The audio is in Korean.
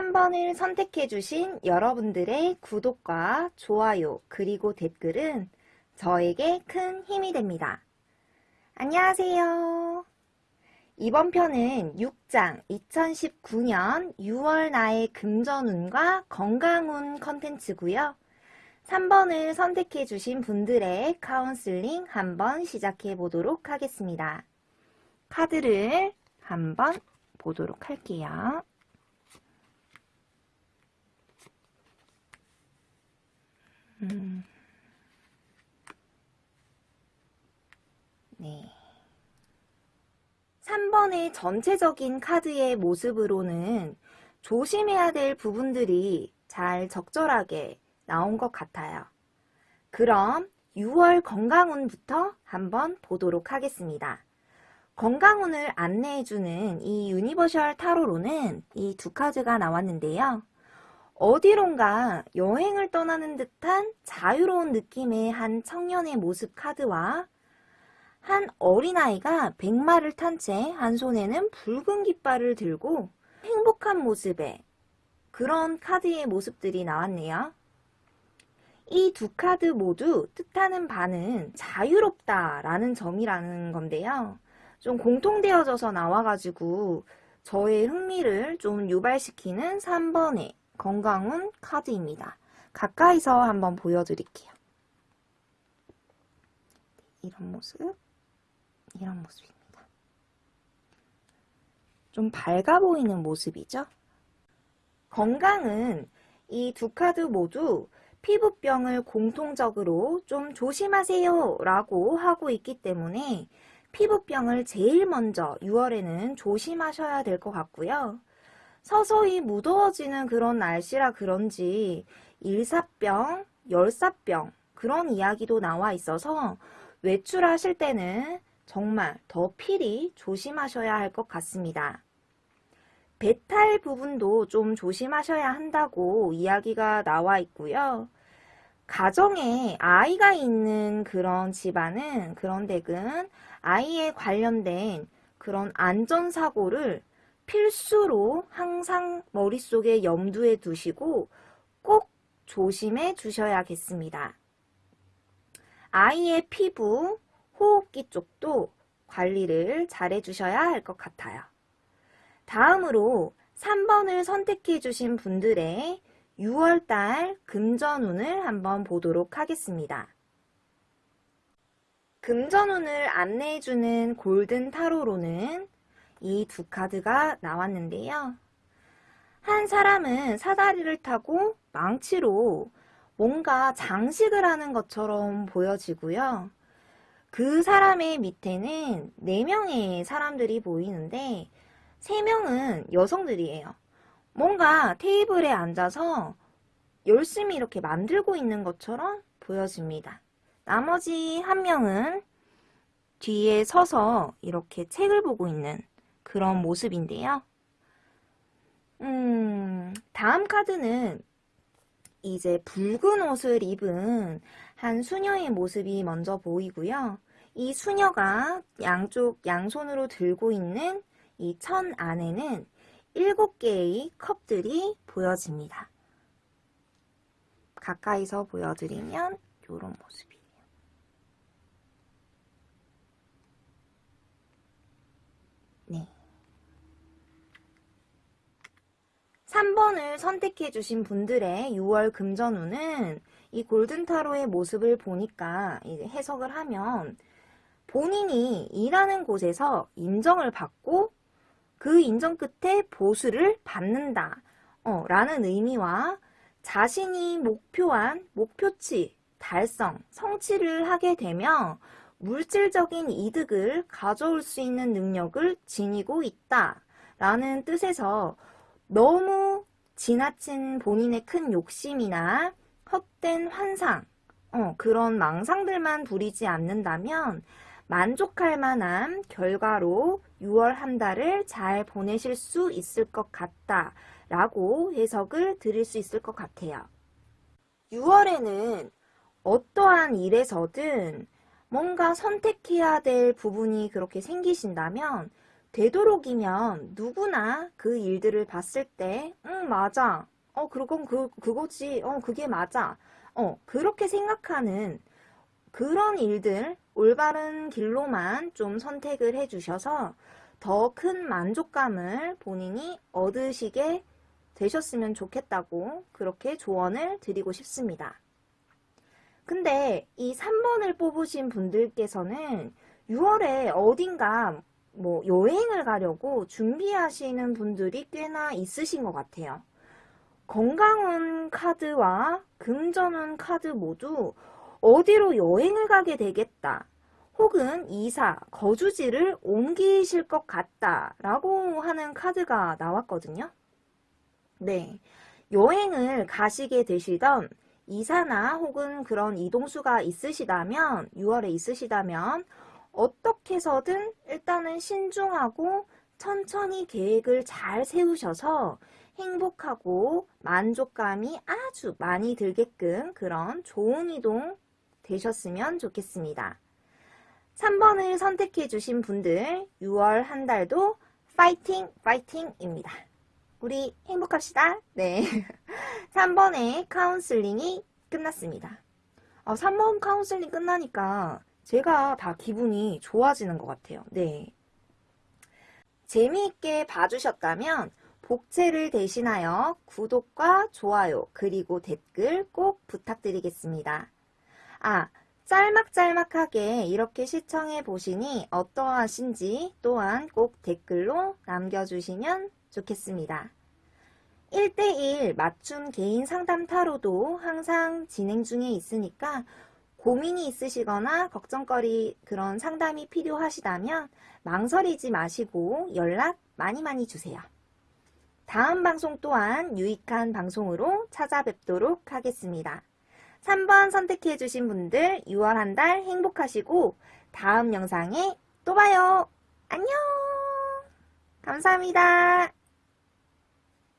3번을 선택해 주신 여러분들의 구독과 좋아요 그리고 댓글은 저에게 큰 힘이 됩니다. 안녕하세요. 이번 편은 6장 2019년 6월 나의 금전운과 건강운 컨텐츠고요. 3번을 선택해 주신 분들의 카운슬링 한번 시작해 보도록 하겠습니다. 카드를 한번 보도록 할게요. 음. 네. 3번의 전체적인 카드의 모습으로는 조심해야 될 부분들이 잘 적절하게 나온 것 같아요. 그럼 6월 건강운부터 한번 보도록 하겠습니다. 건강운을 안내해주는 이 universal 타로로는 이 두 카드가 나왔는데요. 어디론가 여행을 떠나는 듯한 자유로운 느낌의 한 청년의 모습 카드와 한 어린아이가 백마를 탄 채 한 손에는 붉은 깃발을 들고 행복한 모습의 그런 카드의 모습들이 나왔네요. 이 두 카드 모두 뜻하는 바는 자유롭다 라는 점이라는 건데요. 좀 공통되어져서 나와가지고 저의 흥미를 좀 유발시키는 3번의 건강운 카드입니다. 가까이서 한번 보여드릴게요. 이런 모습, 이런 모습입니다. 좀 밝아 보이는 모습이죠? 건강은 이 두 카드 모두 피부병을 공통적으로 좀 조심하세요 라고 하고 있기 때문에 피부병을 제일 먼저 6월에는 조심하셔야 될 것 같고요. 서서히 무더워지는 그런 날씨라 그런지 일사병, 열사병 그런 이야기도 나와 있어서 외출하실 때는 정말 더 필히 조심하셔야 할 것 같습니다. 배탈 부분도 좀 조심하셔야 한다고 이야기가 나와 있고요. 가정에 아이가 있는 그런 집안은 그런 댁은 아이에 관련된 그런 안전사고를 필수로 항상 머릿속에 염두에 두시고 꼭 조심해 주셔야겠습니다. 아이의 피부, 호흡기 쪽도 관리를 잘 해 주셔야 할 것 같아요. 다음으로 3번을 선택해 주신 분들의 6월달 금전운을 한번 보도록 하겠습니다. 금전운을 안내해주는 골든 타로로는 이 두 카드가 나왔는데요. 한 사람은 사다리를 타고 망치로 뭔가 장식을 하는 것처럼 보여지고요. 그 사람의 밑에는 4명의 사람들이 보이는데 3명은 여성들이에요. 뭔가 테이블에 앉아서 열심히 이렇게 만들고 있는 것처럼 보여집니다. 나머지 한 명은 뒤에 서서 이렇게 책을 보고 있는 그런 모습인데요. 음, 다음 카드는 이제 붉은 옷을 입은 한 수녀의 모습이 먼저 보이고요. 이 수녀가 양쪽 양손으로 들고 있는 이 천 안에는 일곱 개의 컵들이 보여집니다. 가까이서 보여드리면 이런 모습이에요. 네. 3번을 선택해 주신 분들의 6월 금전운은 이 골든타로의 모습을 보니까 해석을 하면 본인이 일하는 곳에서 인정을 받고 그 인정 끝에 보수를 받는다 어, 라는 의미와 자신이 목표한 목표치 달성, 성취를 하게 되면 물질적인 이득을 가져올 수 있는 능력을 지니고 있다 라는 뜻에서 너무 지나친 본인의 큰 욕심이나 헛된 환상, 어, 그런 망상들만 부리지 않는다면 만족할 만한 결과로 6월 한 달을 잘 보내실 수 있을 것 같다 라고 해석을 드릴 수 있을 것 같아요. 6월에는 어떠한 일에서든 뭔가 선택해야 될 부분이 그렇게 생기신다면 되도록이면 누구나 그 일들을 봤을 때, 응, 맞아. 어, 그건 그, 그거지. 어, 그게 맞아. 어, 그렇게 생각하는 그런 일들, 올바른 길로만 좀 선택을 해주셔서 더 큰 만족감을 본인이 얻으시게 되셨으면 좋겠다고 그렇게 조언을 드리고 싶습니다. 근데 이 3번을 뽑으신 분들께서는 6월에 어딘가 뭐 여행을 가려고 준비하시는 분들이 꽤나 있으신 것 같아요. 건강운 카드와 금전운 카드 모두 어디로 여행을 가게 되겠다. 혹은 이사, 거주지를 옮기실 것 같다. 라고 하는 카드가 나왔거든요. 네. 여행을 가시게 되시던 이사나 혹은 그런 이동수가 있으시다면, 6월에 있으시다면, 어떻게 해서든 일단은 신중하고 천천히 계획을 잘 세우셔서 행복하고 만족감이 아주 많이 들게끔 그런 좋은 이동 되셨으면 좋겠습니다. 3번을 선택해 주신 분들 6월 한 달도 파이팅 파이팅입니다. 우리 행복합시다. 네. 3번의 카운슬링이 끝났습니다. 어, 3번 카운슬링 끝나니까 제가 다 기분이 좋아지는 것 같아요. 네. 재미있게 봐주셨다면 복채를 대신하여 구독과 좋아요 그리고 댓글 꼭 부탁드리겠습니다. 아, 짤막짤막하게 이렇게 시청해 보시니 어떠하신지 또한 꼭 댓글로 남겨주시면 좋겠습니다. 1대1 맞춤 개인 상담 타로도 항상 진행 중에 있으니까 고민이 있으시거나 걱정거리 그런 상담이 필요하시다면 망설이지 마시고 연락 많이 많이 주세요. 다음 방송 또한 유익한 방송으로 찾아뵙도록 하겠습니다. 3번 선택해 주신 분들 6월 한 달 행복하시고 다음 영상에 또 봐요. 안녕! 감사합니다.